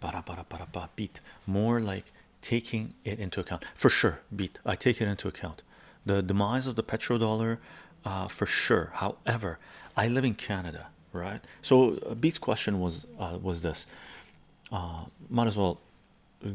Para beat more like taking it into account for sure. Beat I take it into account. The demise of the petrodollar, uh, for sure. However, I live in Canada, right? So uh, Beat's question was uh, was this. Uh, might as well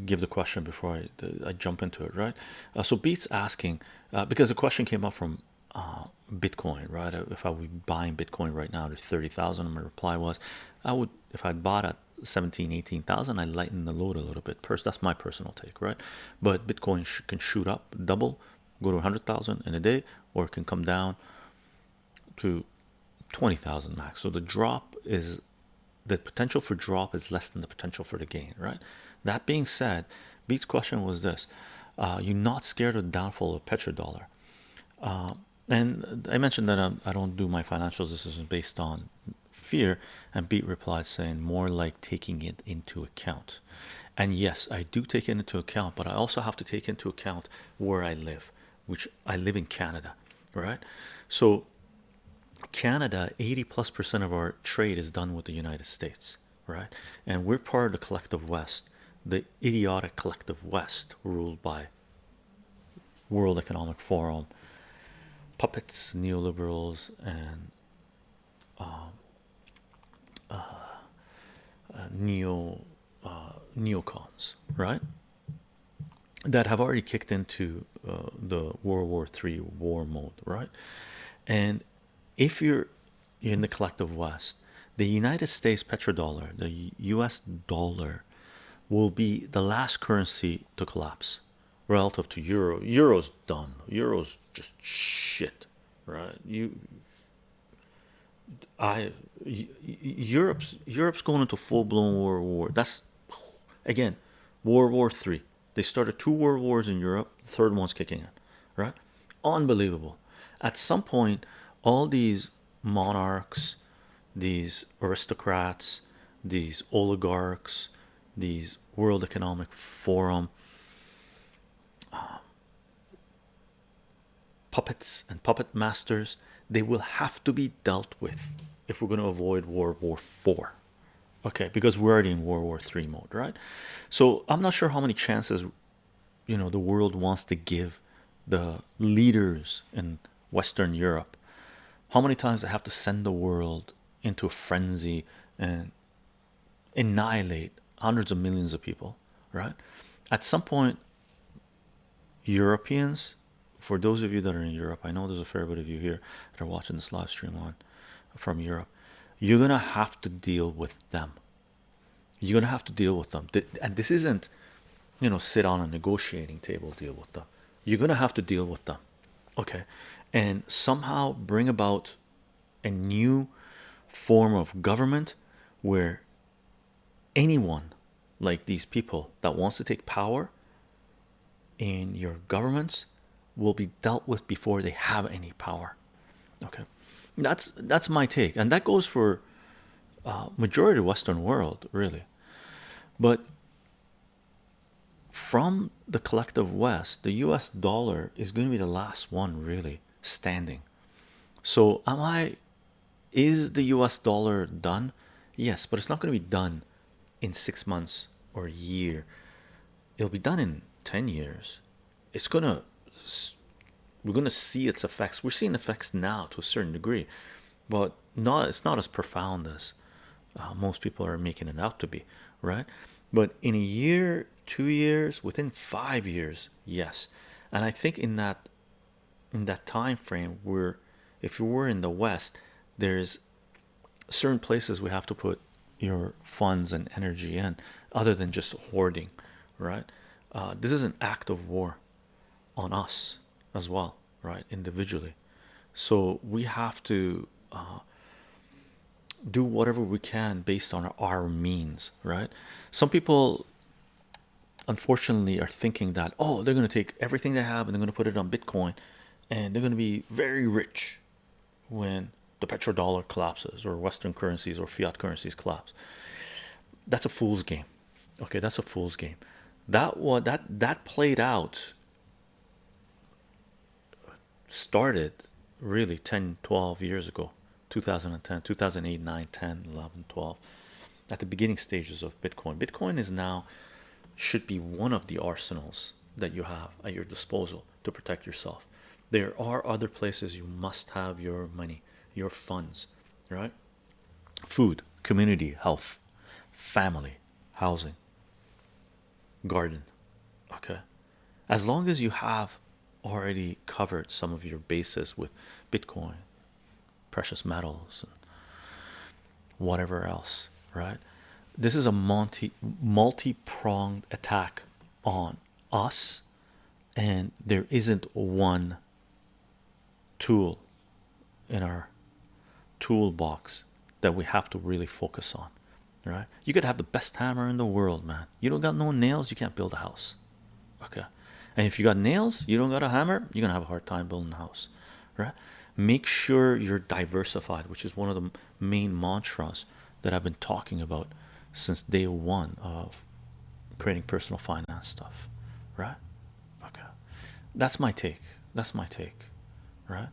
give the question before I I jump into it, right? Uh, so Beat's asking uh, because the question came up from uh, Bitcoin, right? If I were buying Bitcoin right now at 30,000, my reply was I would if I'd bought at 17, 18,000, I lighten the load a little bit. First, that's my personal take, right? But Bitcoin sh can shoot up, double, go to 100,000 in a day, or it can come down to 20,000 max. So the drop is the potential for drop is less than the potential for the gain, right? That being said, Beats' question was this: uh, You're not scared of the downfall of petrodollar? Uh, and I mentioned that um, I don't do my financial decisions based on fear. And Beat replied saying, more like taking it into account. And yes, I do take it into account, but I also have to take into account where I live, which I live in Canada, right? So Canada, 80 plus percent of our trade is done with the United States, right? And we're part of the collective West, the idiotic collective West, ruled by World Economic Forum, puppets, neoliberals, and um, uh, uh, neo uh, neocons, right? That have already kicked into uh, the World War Three war mode, right? And if you're in the collective West, the United States petrodollar, the US dollar, will be the last currency to collapse relative to euro. Euro's done. Euro's just shit, right? You, I, Europe's Europe's going into full blown world war. That's again, World War Three. They started two world wars in Europe. The third one's kicking in, right? Unbelievable. At some point, all these monarchs, these aristocrats, these oligarchs, these World Economic Forum uh, puppets and puppet masters, they will have to be dealt with if we're going to avoid World War Four. Okay, because we're already in World War Three mode, right? So I'm not sure how many chances you know the world wants to give the leaders in Western Europe how many times they have to send the world into a frenzy and annihilate hundreds of millions of people, right? At some point, Europeans, for those of you that are in Europe, I know there's a fair bit of you here that are watching this live stream on from Europe. You're gonna have to deal with them. You're gonna have to deal with them, and this isn't, you know, sit on a negotiating table, deal with them. You're gonna have to deal with them, okay? and somehow bring about a new form of government where anyone like these people that wants to take power in your governments will be dealt with before they have any power okay that's that's my take. And that goes for uh, majority of western world really. But from the collective west the us dollar is going to be the last one really standing. So am i is the us dollar done? Yes but it's not going to be done in six months or a year. It'll be done in 10 years. It's gonna we're gonna see its effects. We're seeing effects now to a certain degree but not it's not as profound as uh, most people are making it out to be right? But in a year two years within five years yes. And i think in that in that time frame where if you were in the west there's certain places we have to put your funds and energy in other than just hoarding right? Uh, this is an act of war on us as well right individually. So we have to uh, do whatever we can based on our means right? Some people unfortunately are thinking that oh they're going to take everything they have and they're going to put it on bitcoin and they're going to be very rich when the petrodollar collapses or western currencies or fiat currencies collapse. That's a fool's game. Okay that's a fool's game. That what that that played out started really 10 12 years ago 2010 2008 9 10 11 12 at the beginning stages of Bitcoin. Bitcoin is now should be one of the arsenals that you have at your disposal to protect yourself. There are other places you must have your money, your funds, right? Food, community, health, family, housing, garden. Okay, as long as you have already covered some of your bases with Bitcoin, precious metals, and whatever else, right? This is a multi multi-pronged attack on us, and there isn't one tool in our toolbox that we have to really focus on right? You could have the best hammer in the world man. You don't got no nails you can't build a house okay and if you got nails you don't got a hammer you're gonna have a hard time building a house right? Make sure you're diversified which is one of the main mantras that I've been talking about since day one of creating personal finance stuff right? Okay. That's my take. That's my take right